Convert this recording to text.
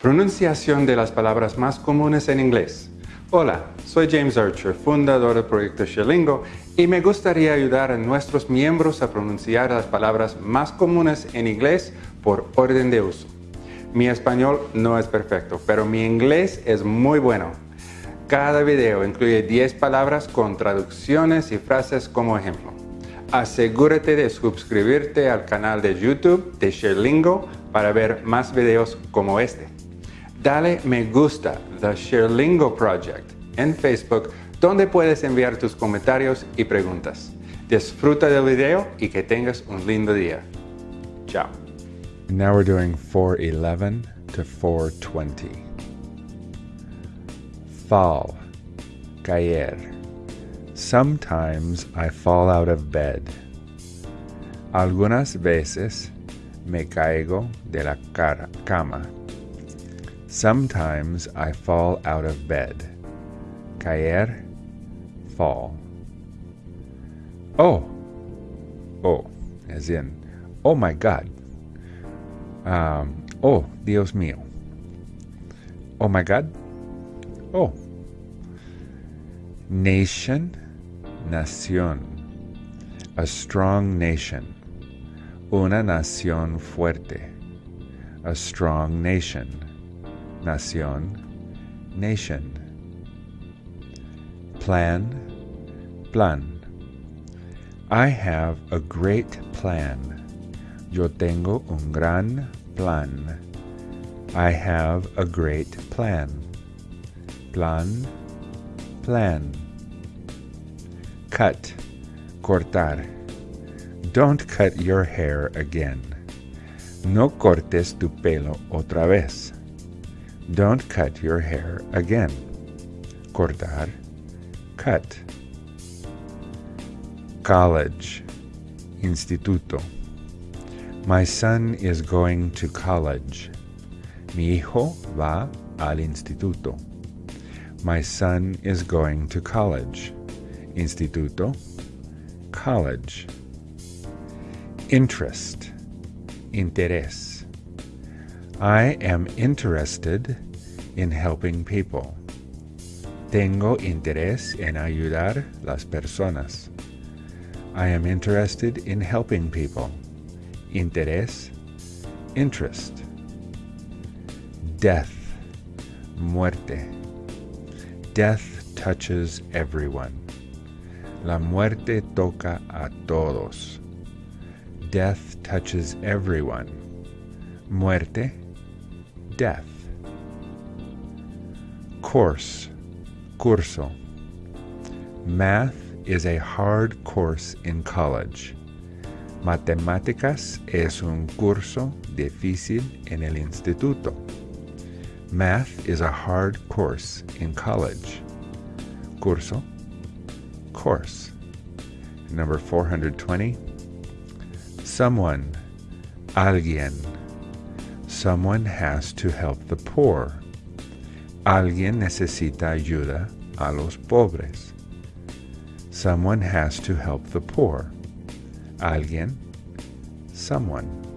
Pronunciación de las palabras más comunes en inglés. Hola, soy James Archer, fundador del proyecto Sherlingo, y me gustaría ayudar a nuestros miembros a pronunciar las palabras más comunes en inglés por orden de uso. Mi español no es perfecto, pero mi inglés es muy bueno. Cada video incluye 10 palabras con traducciones y frases como ejemplo. Asegúrate de suscribirte al canal de YouTube de Sherlingo para ver más videos como este. Dale me gusta The Sherlingo Project en Facebook donde puedes enviar tus comentarios y preguntas. Disfruta del video y que tengas un lindo día. Chao. Now we're doing 411 to 420. Fall, caer. Sometimes I fall out of bed. Algunas veces me caigo de la cara, cama. Sometimes I fall out of bed. Caer, fall. Oh, oh, as in, oh my God. Um, oh, Dios mío. Oh my God. Oh. Nation, nación. A strong nation. Una nación fuerte. A strong nation. Nación, nation. Plan, plan. I have a great plan. Yo tengo un gran plan. I have a great plan. Plan, plan. Cut, cortar. Don't cut your hair again. No cortes tu pelo otra vez. Don't cut your hair again. Cortar, cut. College, instituto. My son is going to college. Mi hijo va al instituto. My son is going to college. Instituto, college. Interest, interés. I am interested in helping people. Tengo interés en ayudar las personas. I am interested in helping people. Interés, interest. Death, muerte. Death touches everyone. La muerte toca a todos. Death touches everyone. Muerte, death. Course, curso. Math is a hard course in college. Matemáticas es un curso difícil en el instituto. Math is a hard course in college. Curso, course. Number 420. Someone, alguien. Someone has to help the poor. Alguien necesita ayuda a los pobres. Someone has to help the poor. Alguien, someone.